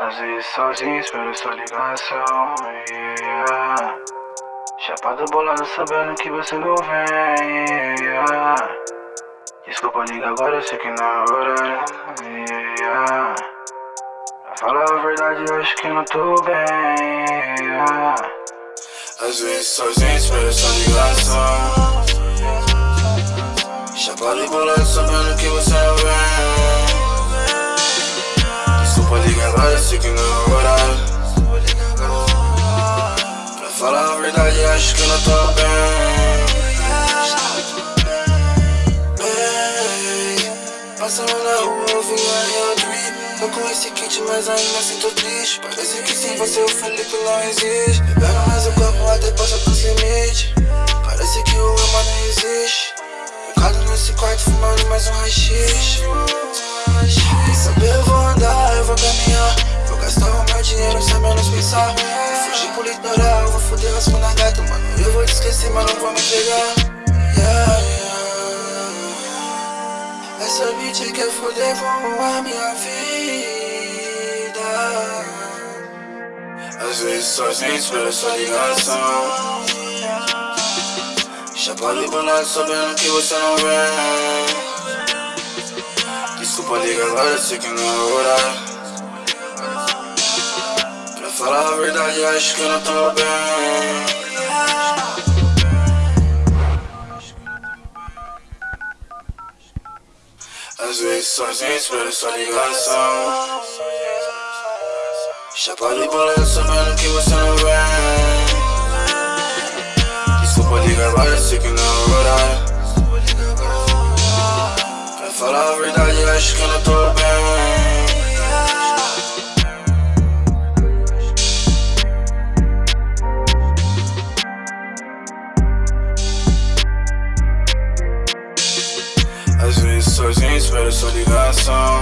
Às vezes sozinho, espero sua ligação. Yeah. Chapado bolado, sabendo que você não vem. Yeah. Desculpa, liga agora, eu sei que não é hora. Yeah. Pra falar a verdade, eu acho que não tô bem. Yeah. Às vezes sozinho, espero sua ligação. Bolado sabendo que você não vem Desculpa ligar agora, sei que não é horário. Pra falar a verdade acho que não tô bem. Ei, Passando na rua eu vi a Real Dream Tô com esse kit mas ainda sinto triste. Parece que sem você o Felipe não existe. Bebendo mais o copo nesse quarto fumando mais um rachixe. Saber eu vou andar, eu vou caminhar. Vou gastar o meu dinheiro sem menos pensar. Vou fugir pro litoral, vou foder as na gata Mano, eu vou te esquecer, mas não vou me entregar. Yeah, yeah. Essa bitch quer foder com a minha vida. Às vezes sozinho espero sua ligação Chapado e bolado sabendo que você não vem Desculpa ligar agora, sei que não é horário. Pra falar a verdade, acho que eu não tô bem. Às vezes sozinho espero sua ligação. Chapado e bolado sabendo que você não vem falar a verdade, acho que eu não tô bem. Às vezes sozinho espero sua ligação